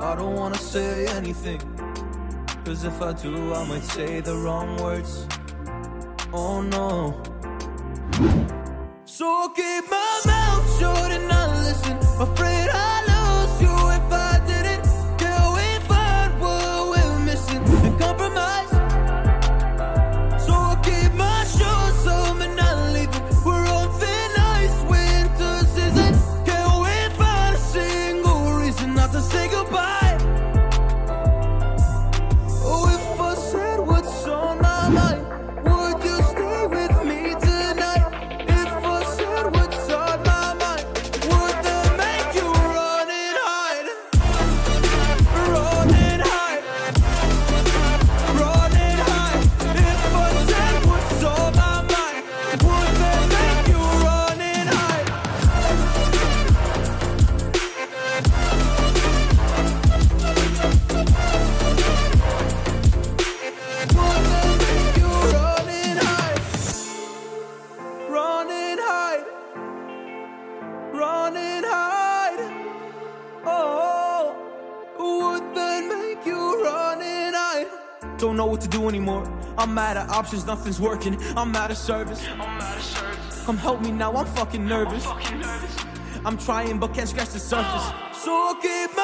I don't wanna say anything Cause if I do, I might say the wrong words. Oh no. So I keep my mouth shut and I listen. Afraid I I'm out of options, nothing's working. I'm out of service. I'm out of service. Come help me now, I'm fucking nervous. I'm, fucking nervous. I'm trying but can't scratch the surface. So keep my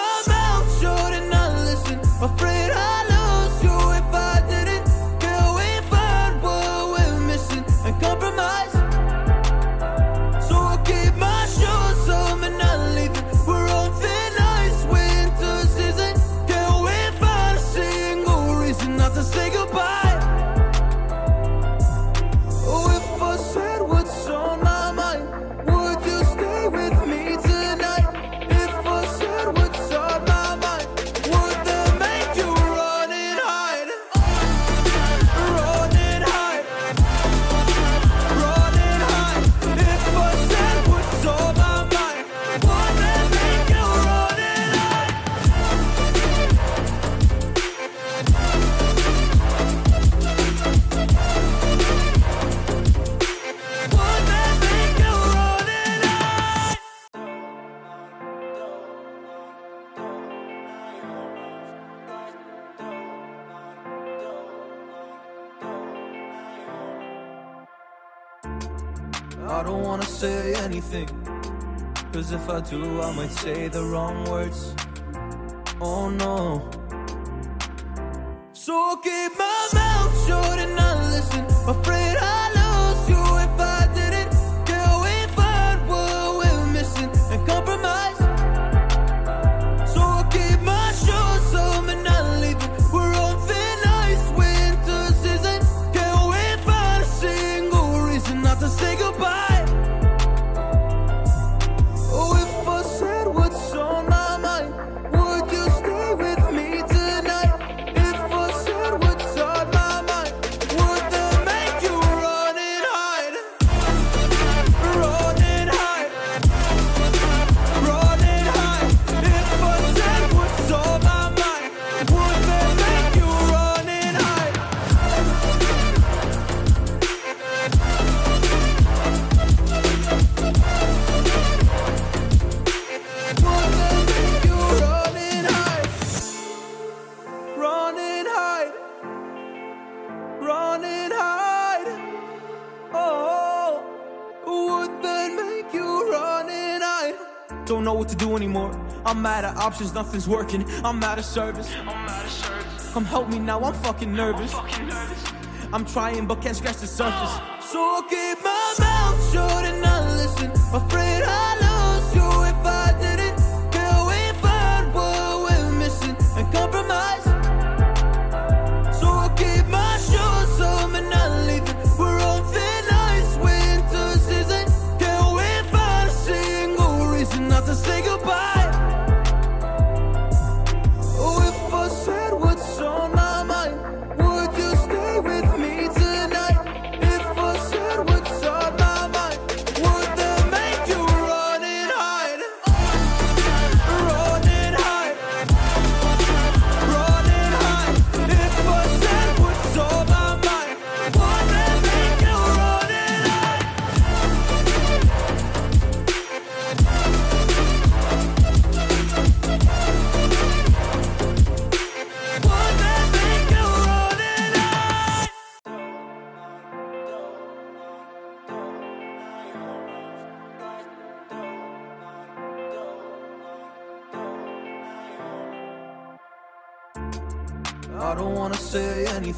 I don't wanna say anything Cause if I do, I might say the wrong words. Oh no. So keep my mouth shut and not listen. Afraid I'll lose you if I to do anymore. I'm out of options, nothing's working. I'm out of service. I'm out of service. Come help me now, I'm fucking nervous. I'm, fucking nervous. I'm trying but can't scratch the surface. So I keep my mouth shut and I listen. Afraid I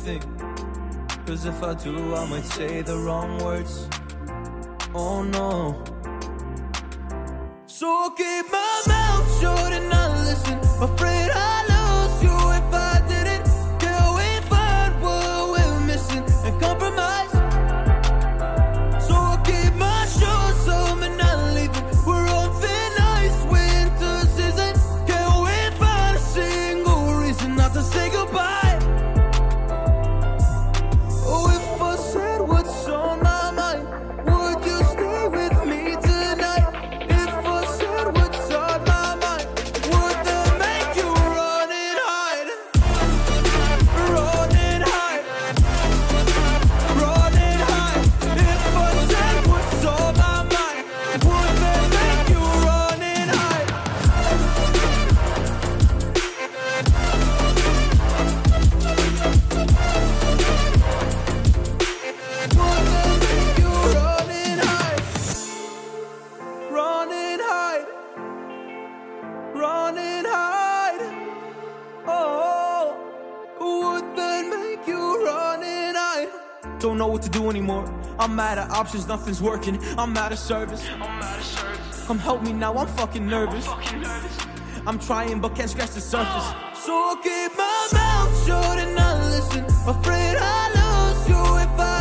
Cause if I do, I might say the wrong words. Oh no. So keep my mouth shut. anymore. I'm out of options, nothing's working. I'm out of service. I'm out of service. Come help me now, I'm fucking nervous. I'm, fucking nervous. I'm trying but can't scratch the surface. So I keep my mouth shut and I listen. Afraid I'll lose you if I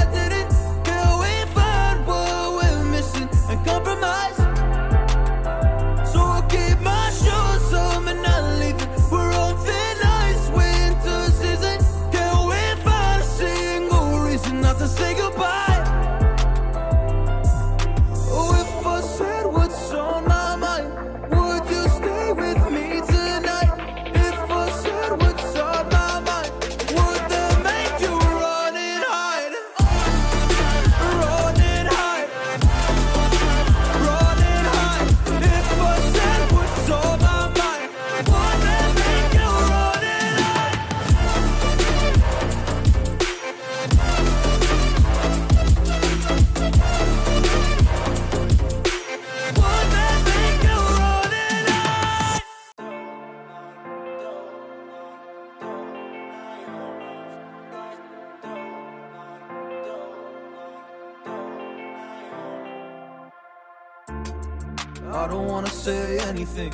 I don't wanna say anything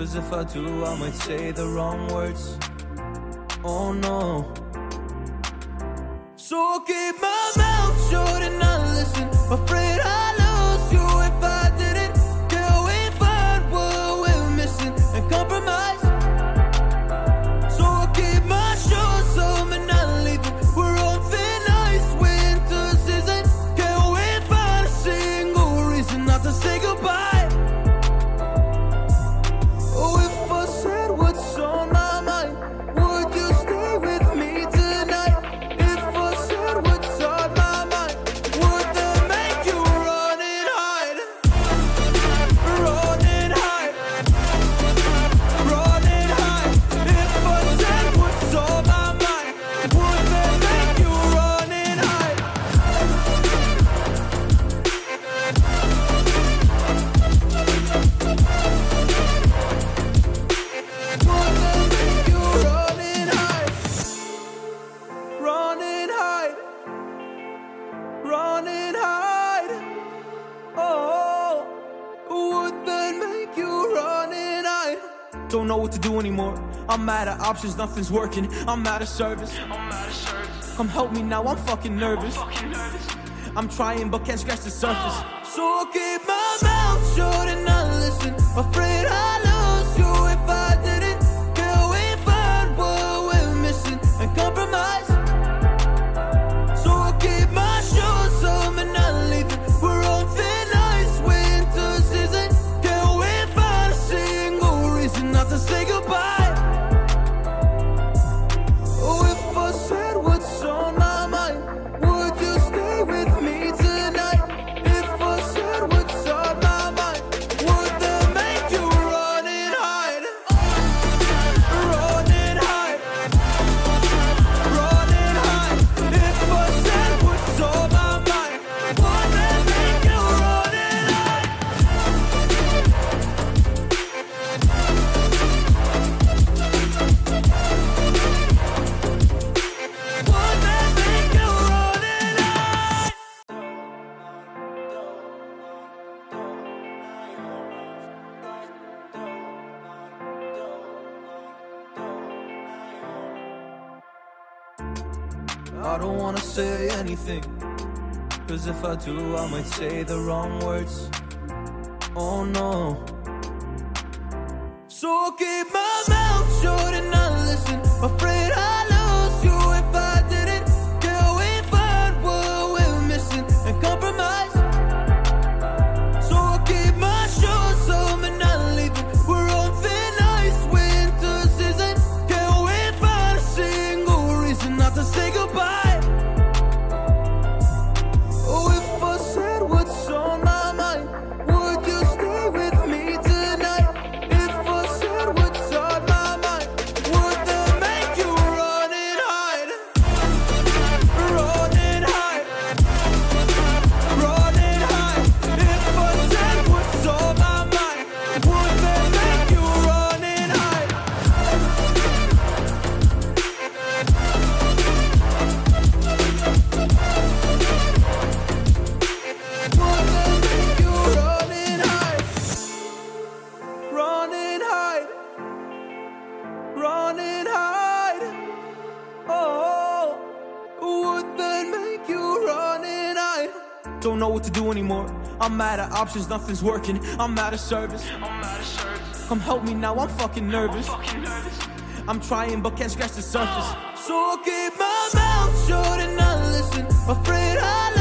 Cause if I do, I might say the wrong words. Oh no. So keep my mouth shut and not listen. Afraid I I'm out of options, nothing's working. I'm out of service. Come help me now, I'm fucking nervous. I'm trying but can't scratch the surface. So keep my mouth shut and wanna say anything. Cause if I do, I might say the wrong words. Oh no. So keep my mouth shut and not listen. Afraid I lose you Don't know what to do anymore. I'm out of options, nothing's working. I'm out of service. I'm out of service. Come help me now, I'm fucking nervous. I'm, fucking nervous. I'm trying but can't scratch the surface. So I keep my mouth shut and I listen. Afraid I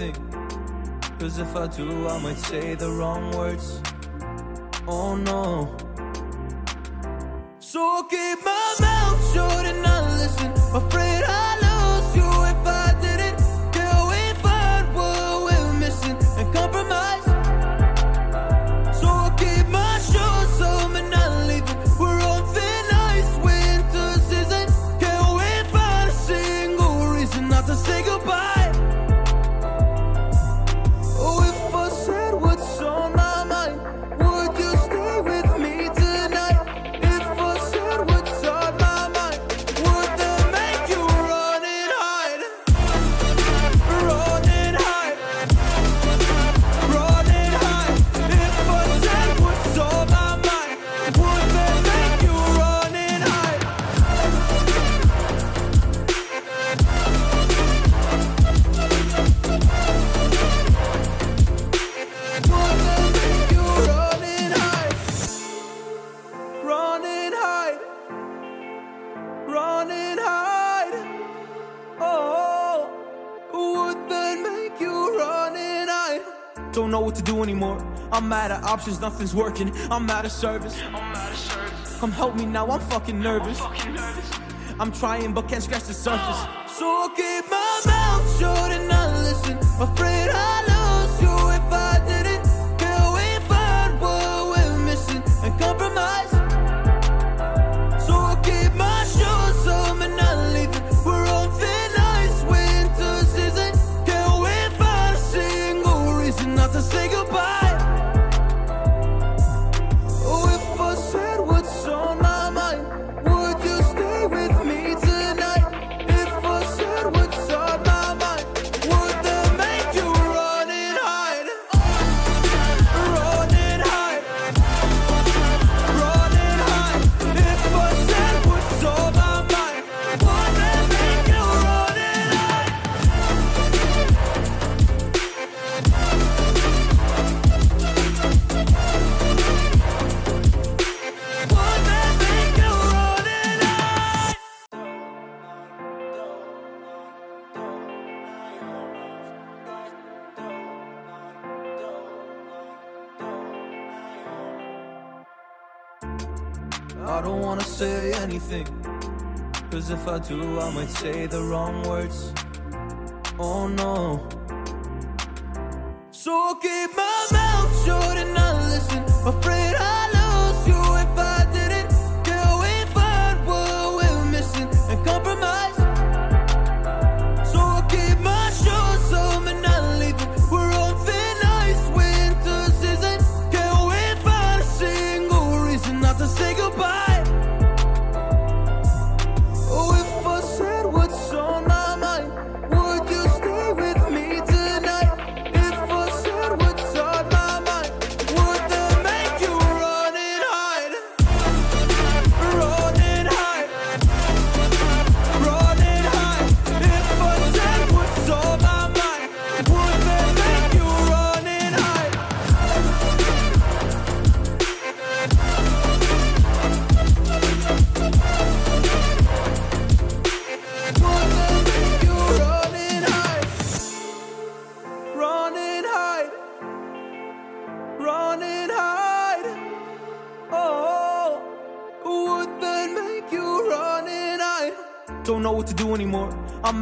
Cause if I do, I might say the wrong words. Oh no. So keep my mouth shut and not listen. My friend I'm out of options, nothing's working. I'm out of service. Come help me now, I'm fucking nervous. I'm trying but can't scratch the surface. So I keep my mouth shut and I listen. Afraid I lose you if I didn't. Can we find what we're missing and compromise? I don't wanna say anything. Cause if I do, I might say the wrong words. Oh no. So I'll keep my mouth shut and not listen. Afraid I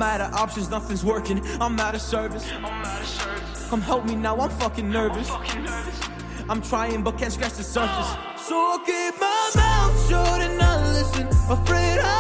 out of options, nothing's working. I'm out of service. I'm out of service. Come help me now, I'm fucking nervous. Fucking nervous. I'm trying but can't scratch the surface. Oh. So I'll keep my mouth shut and I listen. Afraid I